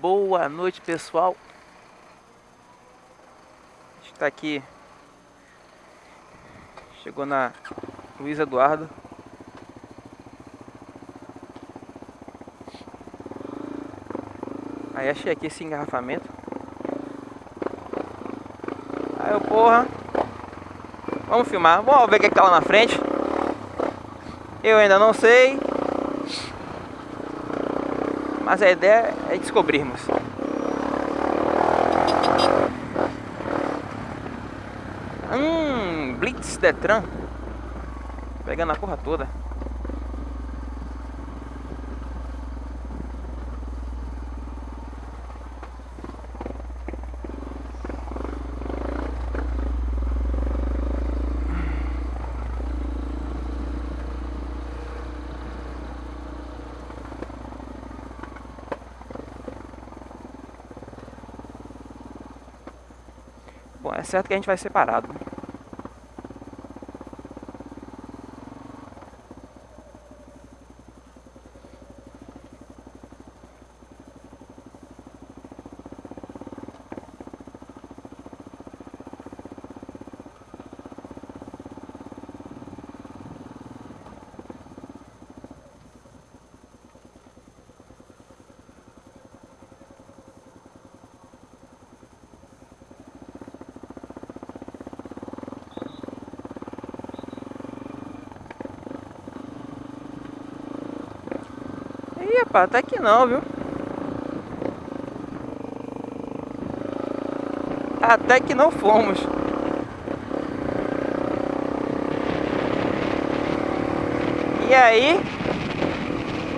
Boa noite, pessoal. Está aqui. Chegou na Luiz Eduardo. Aí achei aqui esse engarrafamento. Aí eu, porra. Vamos filmar. Vamos ver o que, é que tá lá na frente. Eu ainda não sei. Mas a ideia é descobrirmos. Hum, Blitz Detran. Pegando a porra toda. É certo que a gente vai separado. Rapaz, até que não, viu? Até que não fomos. E aí?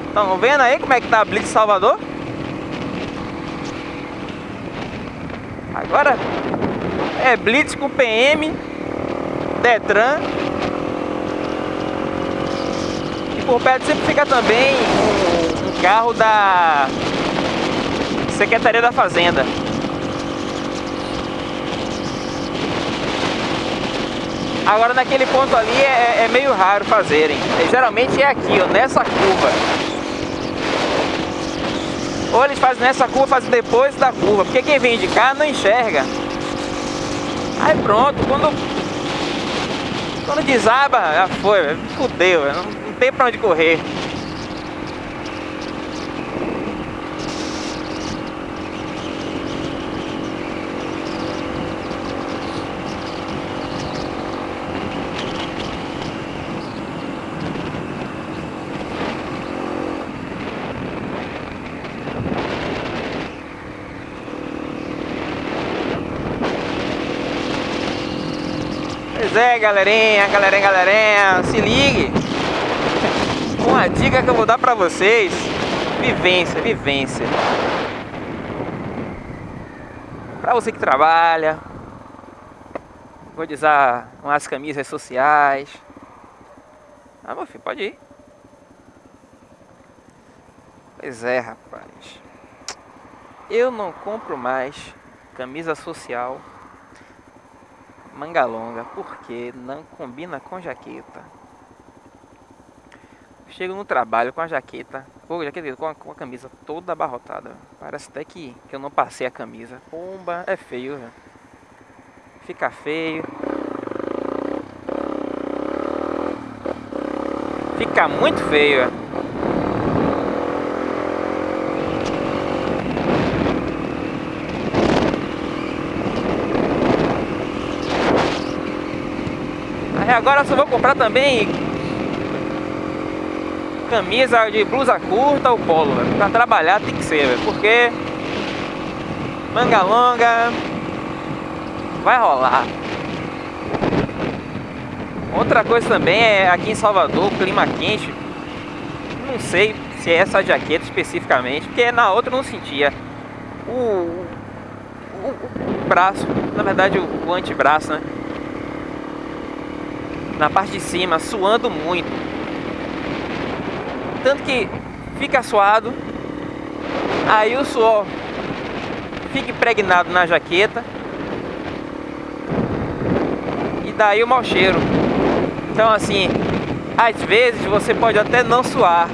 Estão vendo aí como é que tá a Blitz Salvador? Agora é Blitz com PM, Detran e por perto sempre fica também carro da Secretaria da Fazenda. Agora naquele ponto ali é, é meio raro fazerem. Geralmente é aqui, ó, nessa curva. Ou eles fazem nessa curva, fazem depois da curva. Porque quem vem de cá não enxerga. Aí pronto, quando quando desaba, já foi, fudeu, não, não tem pra onde correr. É, galerinha, galerinha, galerinha, se ligue. Uma dica que eu vou dar pra vocês. Vivência, vivência. Pra você que trabalha, vou usar umas camisas sociais. Ah, meu filho, pode ir. Pois é, rapaz. Eu não compro mais camisa social manga longa, porque não combina com jaqueta. Chego no trabalho com a jaqueta, ou jaqueta com a, com a camisa toda abarrotada. Parece até que, que eu não passei a camisa. Pomba, é feio, velho. Fica feio. Fica muito feio, velho. Agora só vou comprar também camisa de blusa curta ou polo, véio. pra trabalhar tem que ser, véio. porque manga longa vai rolar. Outra coisa também é aqui em Salvador, clima quente, não sei se é essa jaqueta especificamente, porque na outra eu não sentia o, o, o braço, na verdade o, o antebraço, né? Na parte de cima, suando muito. Tanto que fica suado, aí o suor fica impregnado na jaqueta e daí o mau cheiro. Então assim, às vezes você pode até não suar,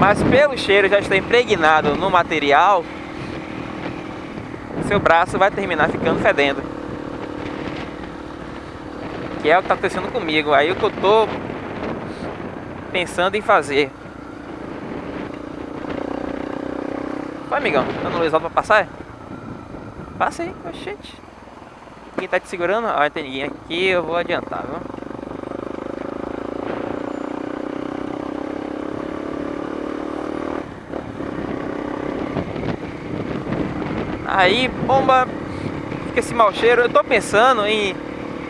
mas pelo cheiro já está impregnado no material, seu braço vai terminar ficando fedendo. Que é o que tá acontecendo comigo. Aí o que eu tô pensando em fazer. Vai, amigão. Tá no luizado pra passar? É? Passa aí, oxente. Quem tá te segurando? Ah, tem ninguém aqui, eu vou adiantar, viu? Aí, bomba, fica esse mau cheiro. Eu tô pensando em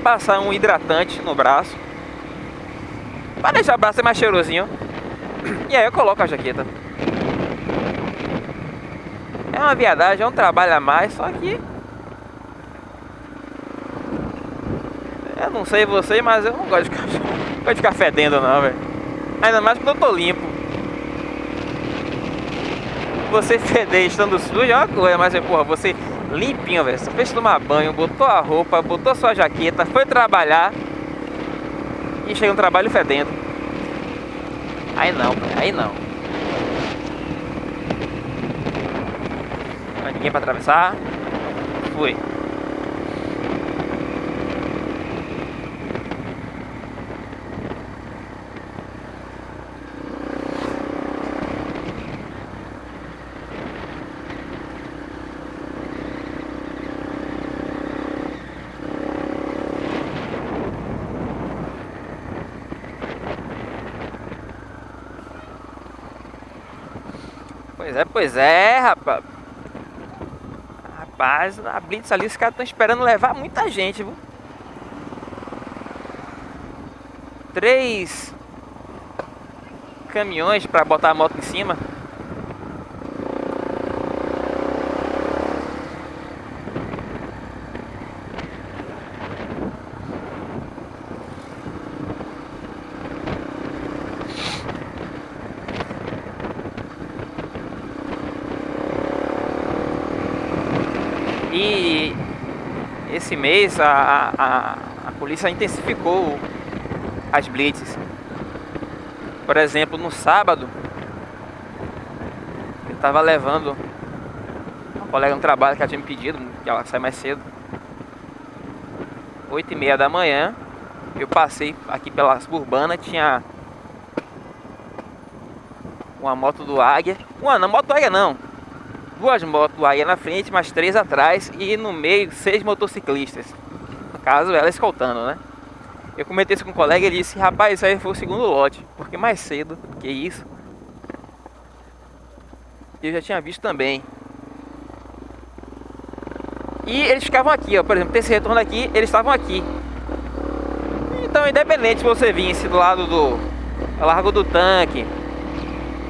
passar um hidratante no braço. Pra deixar o braço mais cheirosinho. E aí eu coloco a jaqueta. É uma viadagem, é um trabalho a mais, só que... Eu não sei você, mas eu não gosto de ficar, gosto de ficar fedendo não, velho. Ainda mais quando eu tô limpo. Você feder estando sujo é uma coisa, mas, porra, você limpinho, velho. Você fez tomar banho, botou a roupa, botou sua jaqueta, foi trabalhar e chega um trabalho fedendo. Aí não, aí não. Não ninguém pra atravessar. Fui. É, pois é, rapaz. Rapaz, a Blitz ali, os caras estão esperando levar muita gente, viu? Três caminhões para botar a moto em cima. E esse mês a, a, a polícia intensificou as blitzes. Por exemplo, no sábado, eu estava levando uma colega no trabalho que ela tinha me pedido, que ela sai mais cedo. 8 e meia da manhã, eu passei aqui pela suburbana, tinha uma moto do Águia. Uma, não, moto do Águia não, duas motos aí na frente, mais três atrás e no meio seis motociclistas. No caso, ela escoltando, né? Eu comentei isso com um colega e ele disse, rapaz, isso aí foi o segundo lote, porque mais cedo que isso, eu já tinha visto também. E eles ficavam aqui, ó, por exemplo, esse retorno aqui, eles estavam aqui. Então, independente se você vinha do lado do Largo do Tanque,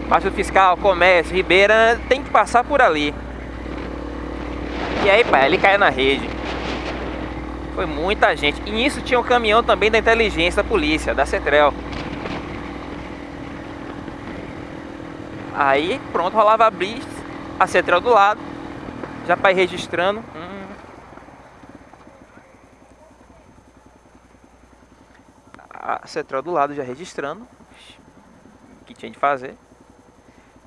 Baixo Fiscal, Comércio, Ribeira, tem que passar por ali. E aí, pai, ele caiu na rede. Foi muita gente. E nisso tinha um caminhão também da inteligência da polícia, da Cetrel. Aí, pronto, rolava a blitz, a Cetrel do lado, já para ir registrando. Hum. A Cetrel do lado já registrando o que tinha de fazer.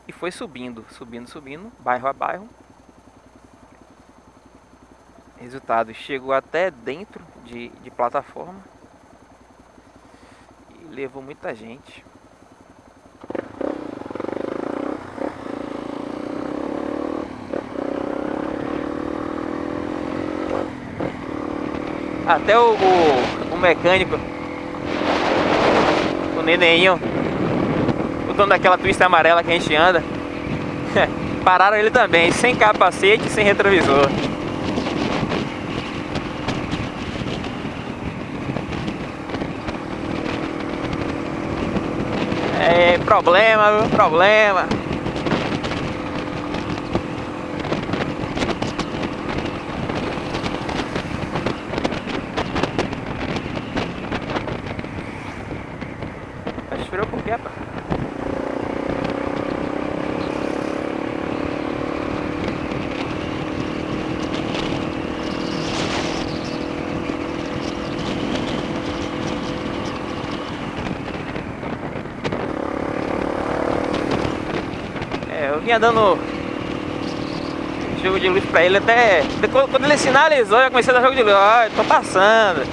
E foi subindo, subindo, subindo, bairro a bairro. Resultado, chegou até dentro de, de plataforma. E levou muita gente. Até o, o, o mecânico, o nenenho, o dono daquela twist amarela que a gente anda. Pararam ele também, sem capacete, sem retrovisor. É, problema, problema. Vinha dando jogo de luz pra ele até. Quando ele sinalizou, eu comecei a dar jogo de luz. Ó, tô passando.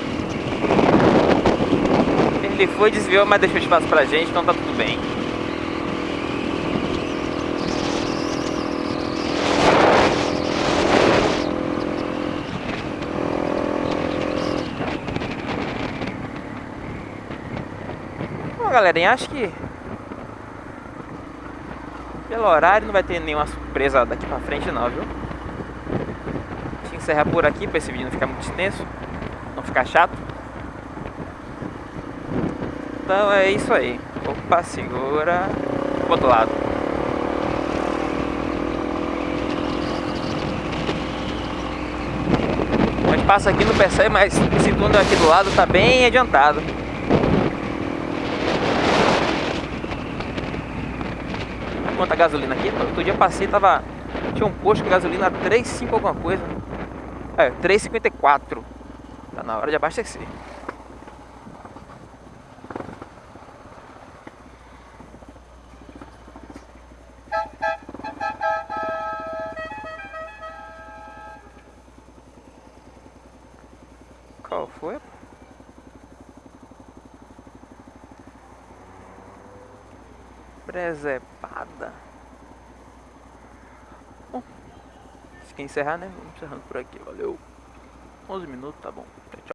Ele foi, desviou, mas deixou espaço pra gente, então tá tudo bem. Bom, galerinha, acho que pelo horário não vai ter nenhuma surpresa daqui pra frente não, viu? Deixa eu encerrar por aqui pra esse vídeo não ficar muito extenso, não ficar chato. Então é isso aí. Opa, segura pro outro lado. Gente passa aqui no percebe, mas esse túnel aqui do lado tá bem adiantado. Quanto a gasolina aqui. Outro dia passei, tava. Tinha um posto de gasolina 3,5 alguma coisa. É, 3,54. Tá na hora de abastecer. Qual foi? Presepada. Bom, se quer encerrar, né? Vamos encerrando por aqui. Valeu. 11 minutos, tá bom. Tchau, tchau.